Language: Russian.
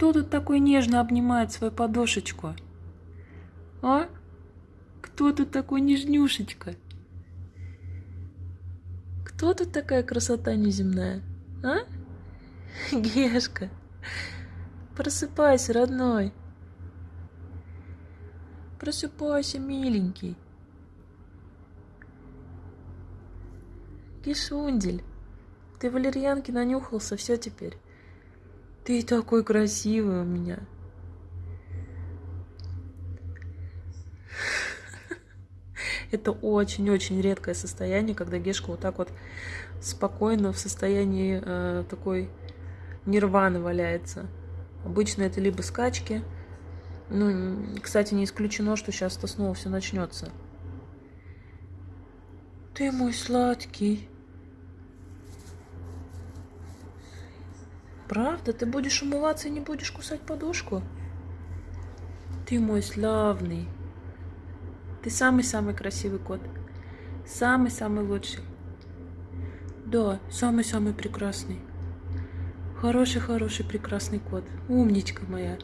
Кто тут такой нежно обнимает свою подушечку? А? Кто тут такой нежнюшечка? Кто тут такая красота неземная? А? Гешка, просыпайся, родной. Просыпайся, миленький. Кишундель, ты валерьянки нанюхался, все теперь. Ты такой красивый у меня. Это очень-очень редкое состояние, когда Гешка вот так вот спокойно в состоянии э, такой нирваны валяется. Обычно это либо скачки. Ну, кстати, не исключено, что сейчас-то снова все начнется. Ты мой сладкий. Правда? Ты будешь умываться и не будешь кусать подушку? Ты мой славный. Ты самый-самый красивый кот. Самый-самый лучший. Да, самый-самый прекрасный. Хороший-хороший прекрасный кот. Умничка моя.